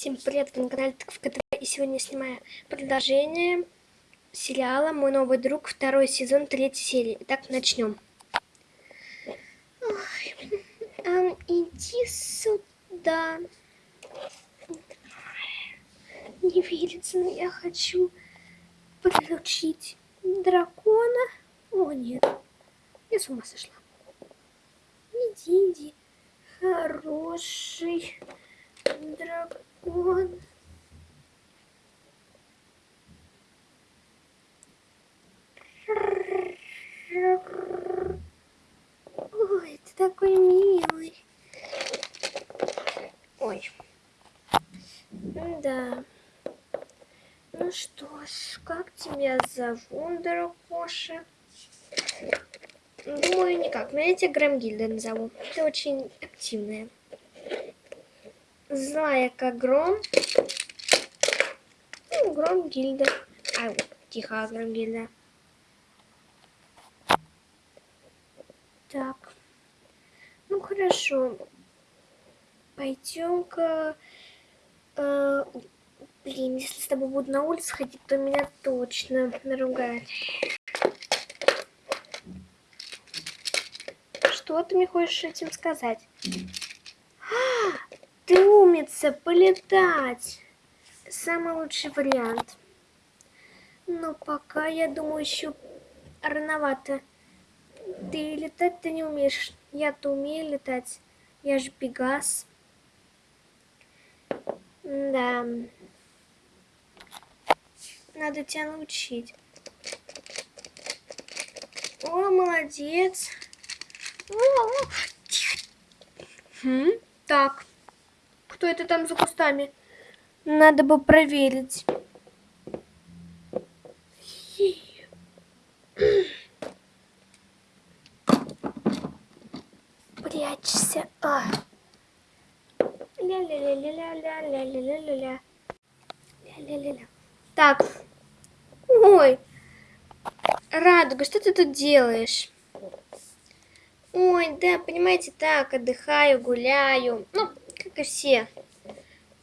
Всем привет, вы на канале в КТВ, и сегодня я снимаю продолжение сериала «Мой новый друг», второй сезон, третья серия. Итак, начнем. Ой, иди сюда. Не верится, но я хочу приручить дракона. О, нет, я с ума сошла. Иди, иди, хороший дракон. Вот. Ой, ты такой милый. Ой. Да. Ну что ж, как тебя зовут, дракоша? Думаю, никак. Но я тебя Грамгильда назову. Ты очень активная злая как гром. Ну, гром гильда. А, тихо, гром гильда. Так. Ну хорошо. Пойдем-ка. Э, блин, если с тобой буду на улице ходить, то меня точно наругают. Что ты мне хочешь этим сказать? Ты умница, полетать. Самый лучший вариант. Но пока, я думаю, еще рановато. Ты летать-то не умеешь. Я-то умею летать. Я же Пегас. Да. Надо тебя научить. О, молодец. О, Хм, так. Кто это там за кустами? Надо бы проверить. Прячься. А. Ля-ля-ля-ля-ля-ля-ля-ля-ля-ля. Ля-ля-ля-ля. Так. Ой. Радуга, что ты тут делаешь? Ой, да, понимаете, так, отдыхаю, гуляю. Ну, и все.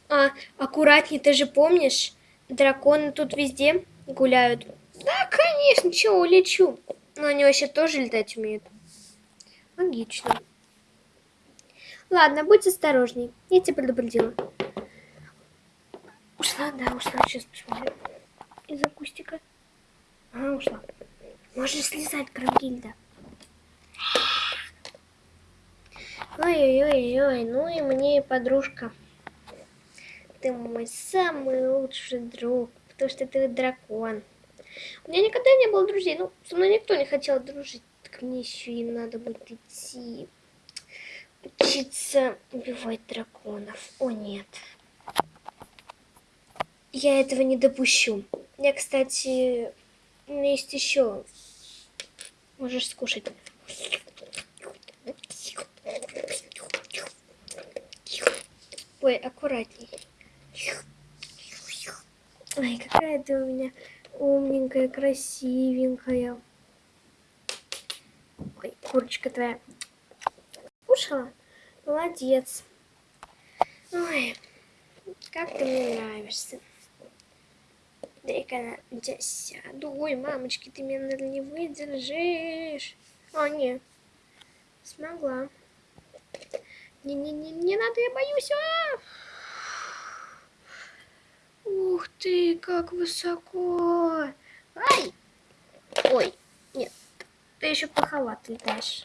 А, аккуратней, ты же помнишь, драконы тут везде гуляют. Да, конечно, чего, улечу. Но они вообще тоже летать умеют. Логично. Ладно, будь осторожней. Я тебя предупредила. Ушла, да, ушла. Сейчас посмотрим. Из-за кустика. А, ушла. Можешь слезать, Крамгильда. Ой-ой-ой, ну и мне подружка. Ты мой самый лучший друг, потому что ты дракон. У меня никогда не было друзей, ну, со мной никто не хотел дружить. Так мне еще и надо будет идти учиться убивать драконов. О, нет. Я этого не допущу. Я, кстати, у меня есть еще. Можешь скушать. Ой, аккуратней. Ой, какая ты у меня умненькая, красивенькая. Ой, курочка твоя. Кушала? Молодец. Ой, как ты мне нравишься. Дай-ка на тебя сяду. Ой, мамочки, ты меня, наверное, не выдержишь. О, нет. Смогла. Не-не-не, не надо, я боюсь. А! Ух ты, как высоко. Ай! Ой, нет, ты еще плоховато летаешь.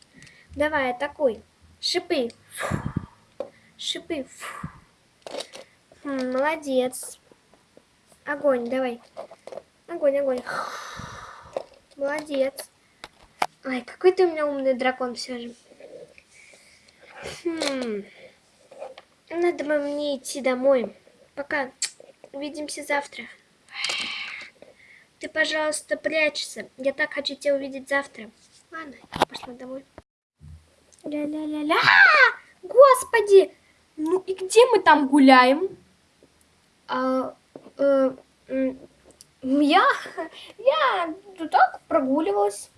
Давай, атакуй. Шипы. Шипы. Молодец. Огонь, давай. Огонь, огонь. Молодец. Ай, какой ты у меня умный дракон все же. Хм. Надо бы мне идти домой. Пока. Увидимся завтра. Ты, пожалуйста, прячься. Я так хочу тебя увидеть завтра. Ладно, я пошла домой. Ля-ля-ля-ля. Господи! Ну и где мы там гуляем? А, э, я, я тут так прогуливалась.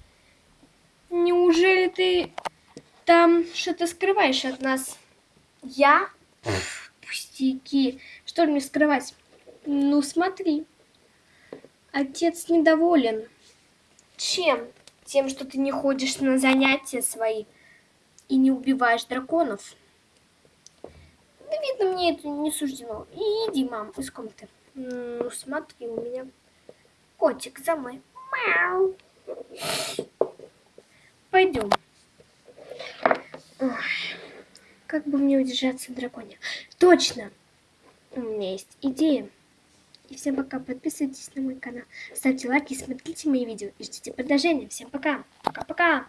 Неужели ты там что-то скрываешь от нас. Я? Пустяки. Что мне скрывать? Ну, смотри. Отец недоволен. Чем? Тем, что ты не ходишь на занятия свои и не убиваешь драконов. Да видно, мне это не суждено. И иди, мам, из комнаты. Ну, смотри, у меня котик за мной. Мяу. Пойдем. Ой, как бы мне удержаться в драконе? Точно! У меня есть идея. И всем пока. Подписывайтесь на мой канал. Ставьте лайки, смотрите мои видео и ждите продолжения. Всем пока. Пока-пока.